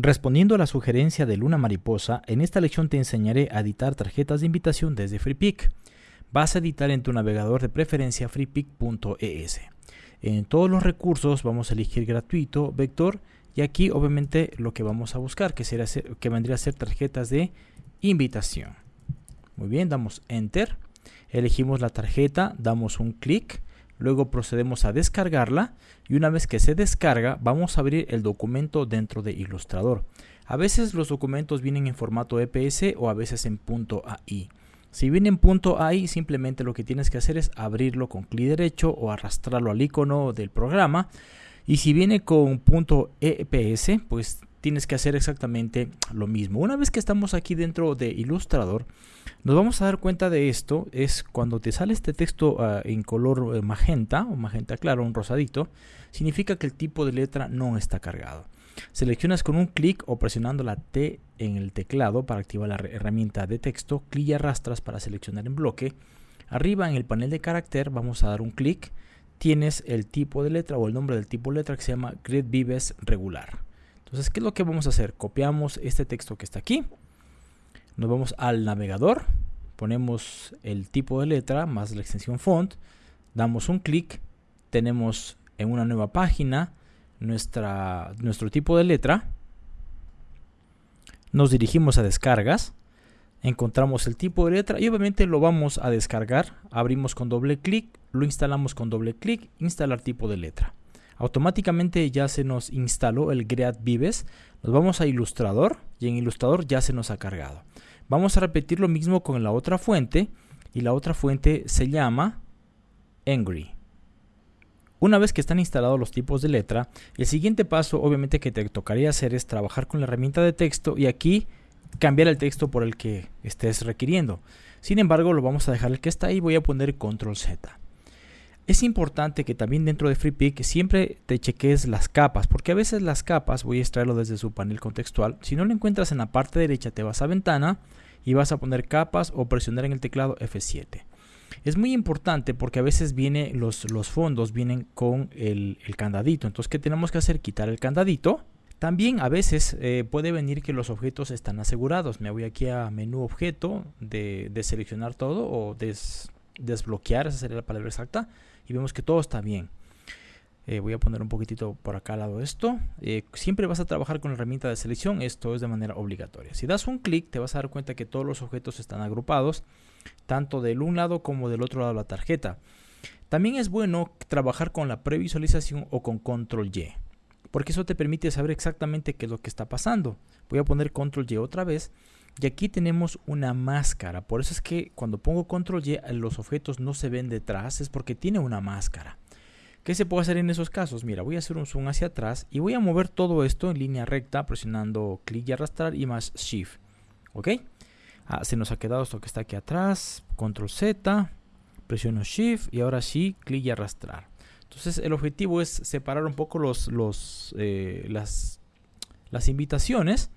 Respondiendo a la sugerencia de Luna Mariposa, en esta lección te enseñaré a editar tarjetas de invitación desde FreePic. Vas a editar en tu navegador de preferencia freepic.es. En todos los recursos vamos a elegir gratuito, vector, y aquí obviamente lo que vamos a buscar, que, será, que vendría a ser tarjetas de invitación. Muy bien, damos Enter, elegimos la tarjeta, damos un clic, luego procedemos a descargarla y una vez que se descarga vamos a abrir el documento dentro de Illustrator. A veces los documentos vienen en formato EPS o a veces en .ai. Si viene en .ai simplemente lo que tienes que hacer es abrirlo con clic derecho o arrastrarlo al icono del programa y si viene con .eps pues tienes que hacer exactamente lo mismo. Una vez que estamos aquí dentro de Illustrator, nos vamos a dar cuenta de esto, es cuando te sale este texto ah, en color eh, magenta o magenta claro, un rosadito, significa que el tipo de letra no está cargado. Seleccionas con un clic o presionando la T en el teclado para activar la herramienta de texto, clic y arrastras para seleccionar en bloque. Arriba en el panel de carácter vamos a dar un clic, tienes el tipo de letra o el nombre del tipo de letra que se llama Grid Vives regular. Entonces, ¿qué es lo que vamos a hacer? Copiamos este texto que está aquí, nos vamos al navegador, ponemos el tipo de letra más la extensión font, damos un clic, tenemos en una nueva página nuestra, nuestro tipo de letra, nos dirigimos a descargas, encontramos el tipo de letra y obviamente lo vamos a descargar, abrimos con doble clic, lo instalamos con doble clic, instalar tipo de letra automáticamente ya se nos instaló el Great Vives. Nos vamos a Ilustrador y en Ilustrador ya se nos ha cargado. Vamos a repetir lo mismo con la otra fuente y la otra fuente se llama Angry. Una vez que están instalados los tipos de letra, el siguiente paso obviamente que te tocaría hacer es trabajar con la herramienta de texto y aquí cambiar el texto por el que estés requiriendo. Sin embargo, lo vamos a dejar el que está ahí, voy a poner control Z. Es importante que también dentro de FreePic siempre te cheques las capas, porque a veces las capas, voy a extraerlo desde su panel contextual, si no lo encuentras en la parte derecha te vas a ventana y vas a poner capas o presionar en el teclado F7. Es muy importante porque a veces viene los, los fondos vienen con el, candadito, entonces ¿qué tenemos que hacer? Quitar el candadito. También a veces eh, puede venir que los objetos están asegurados. Me voy aquí a menú objeto de, seleccionar todo o desbloquear, esa sería la palabra exacta y vemos que todo está bien. Eh, voy a poner un poquitito por acá al lado esto. Eh, siempre vas a trabajar con la herramienta de selección, esto es de manera obligatoria. Si das un clic te vas a dar cuenta que todos los objetos están agrupados, tanto del un lado como del otro lado de la tarjeta. También es bueno trabajar con la previsualización o con control Y, porque eso te permite saber exactamente qué es lo que está pasando. Voy a poner control Y otra vez y aquí tenemos una máscara. Por eso es que cuando pongo control Y los objetos no se ven detrás. Es porque tiene una máscara. ¿Qué se puede hacer en esos casos? Mira, voy a hacer un zoom hacia atrás y voy a mover todo esto en línea recta presionando clic y arrastrar y más shift. ¿Ok? Ah, se nos ha quedado esto que está aquí atrás. Control Z. Presiono shift y ahora sí clic y arrastrar. Entonces el objetivo es separar un poco los, eh, las, las invitaciones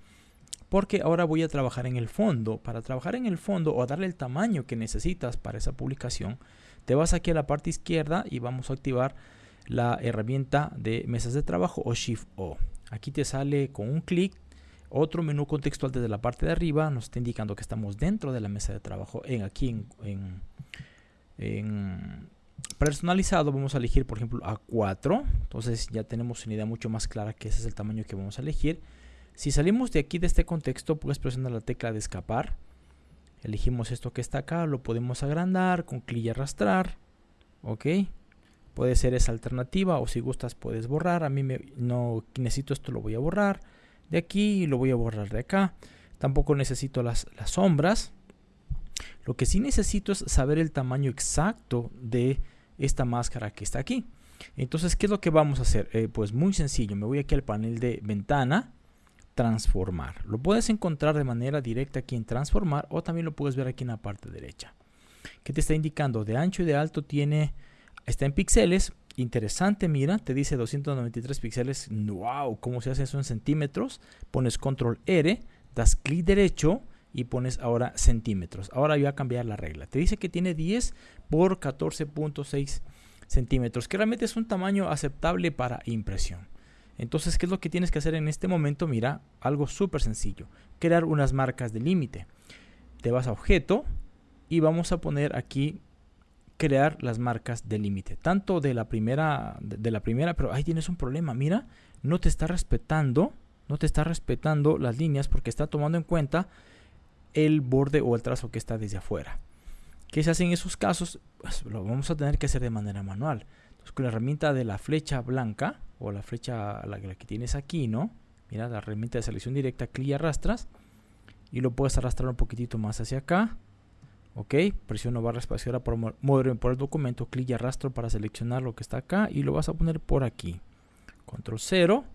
porque ahora voy a trabajar en el fondo. Para trabajar en el fondo o darle el tamaño que necesitas para esa publicación, te vas aquí a la parte izquierda y vamos a activar la herramienta de mesas de trabajo o Shift O. Aquí te sale con un clic otro menú contextual desde la parte de arriba nos está indicando que estamos dentro de la mesa de trabajo en aquí en, en, personalizado vamos a elegir por ejemplo A4 entonces ya tenemos una idea mucho más clara que ese es el tamaño que vamos a elegir si salimos de aquí de este contexto, puedes presionar la tecla de escapar. Elegimos esto que está acá, lo podemos agrandar con clic y arrastrar. Ok. Puede ser esa alternativa o si gustas puedes borrar. A mí me, no necesito esto, lo voy a borrar. De aquí lo voy a borrar de acá. Tampoco necesito las, sombras. Lo que sí necesito es saber el tamaño exacto de esta máscara que está aquí. Entonces, ¿qué es lo que vamos a hacer? Eh, pues muy sencillo. Me voy aquí al panel de ventana transformar. Lo puedes encontrar de manera directa aquí en transformar o también lo puedes ver aquí en la parte derecha. que te está indicando? De ancho y de alto tiene, está en píxeles. Interesante, mira, te dice 293 píxeles. ¡Wow! ¿Cómo se hace eso en centímetros? Pones control R, das clic derecho y pones ahora centímetros. Ahora voy a cambiar la regla. Te dice que tiene 10 por 14.6 centímetros, que realmente es un tamaño aceptable para impresión. Entonces, ¿qué es lo que tienes que hacer en este momento? Mira, algo súper sencillo. Crear unas marcas de límite. Te vas a objeto y vamos a poner aquí crear las marcas de límite. Tanto de la primera, de, la primera, pero ahí tienes un problema. Mira, no te está respetando, no te está respetando las líneas porque está tomando en cuenta el borde o el trazo que está desde afuera. ¿Qué se hace en esos casos? Pues lo vamos a tener que hacer de manera manual. Con la herramienta de la flecha blanca o la flecha la, que tienes aquí, ¿no? Mira, la herramienta de selección directa, clic y arrastras. Y lo puedes arrastrar un poquitito más hacia acá. Ok, presiono barra espaciadora para moverme por el documento, clic y arrastro para seleccionar lo que está acá y lo vas a poner por aquí. Control 0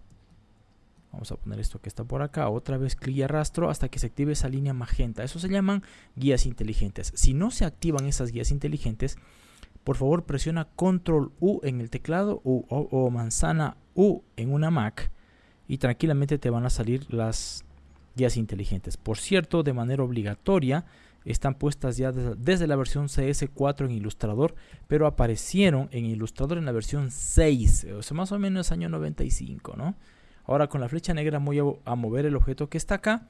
Vamos a poner esto que está por acá. Otra vez clic y arrastro hasta que se active esa línea magenta. Eso se llaman guías inteligentes. Si no se activan esas guías inteligentes, por favor presiona Control U en el teclado o, manzana U en una Mac y tranquilamente te van a salir las guías inteligentes. Por cierto, de manera obligatoria están puestas ya desde, la versión CS4 en Illustrator, pero aparecieron en Illustrator en la versión 6, o sea, más o menos año 95, ¿no? Ahora con la flecha negra voy a, mover el objeto que está acá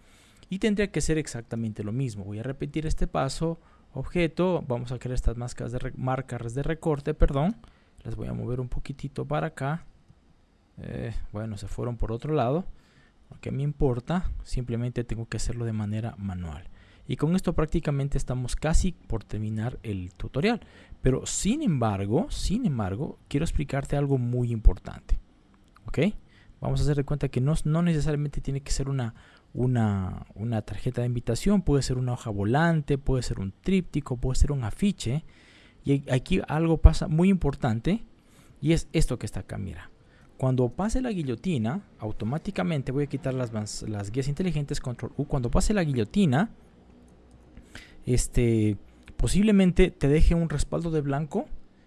y tendría que ser exactamente lo mismo. Voy a repetir este paso, objeto, vamos a crear estas marcas de, marcas de recorte, perdón. Las voy a mover un poquitito para acá. Eh, bueno, se fueron por otro lado. Lo que me importa, simplemente tengo que hacerlo de manera manual. Y con esto prácticamente estamos casi por terminar el tutorial. Pero sin embargo, sin embargo, quiero explicarte algo muy importante. ¿Ok? vamos a hacer de cuenta que no, no necesariamente tiene que ser una, una, una, tarjeta de invitación, puede ser una hoja volante, puede ser un tríptico, puede ser un afiche. Y aquí algo pasa muy importante y es esto que está acá, mira. Cuando pase la guillotina, automáticamente voy a quitar las, las guías inteligentes, control U. Cuando pase la guillotina, este, posiblemente te deje un respaldo de blanco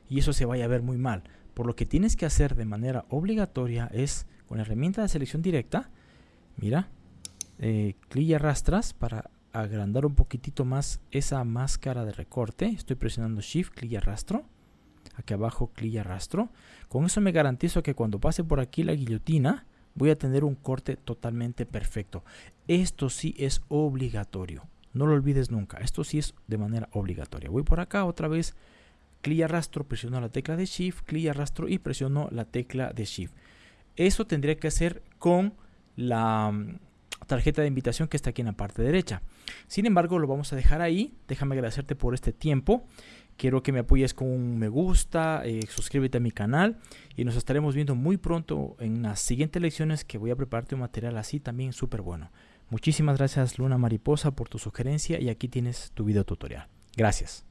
y eso se vaya a ver muy mal. Por lo que tienes que hacer de manera obligatoria es con la herramienta de selección directa, mira, eh, y arrastras para agrandar un poquitito más esa máscara de recorte. Estoy presionando Shift, clic y arrastro. Aquí abajo, clic y arrastro. Con eso me garantizo que cuando pase por aquí la guillotina, voy a tener un corte totalmente perfecto. Esto sí es obligatorio. No lo olvides nunca. Esto sí es de manera obligatoria. Voy por acá otra vez. Clic y arrastro, presiono la tecla de Shift, clic y arrastro y presiono la tecla de Shift. Eso tendría que hacer con la mm, tarjeta de invitación que está aquí en la parte derecha. Sin embargo, lo vamos a dejar ahí. Déjame agradecerte por este tiempo. Quiero que me apoyes con un me gusta, eh, suscríbete a mi canal y nos estaremos viendo muy pronto en las siguientes lecciones que voy a prepararte un material así también súper bueno. Muchísimas gracias Luna Mariposa por tu sugerencia y aquí tienes tu video tutorial. Gracias.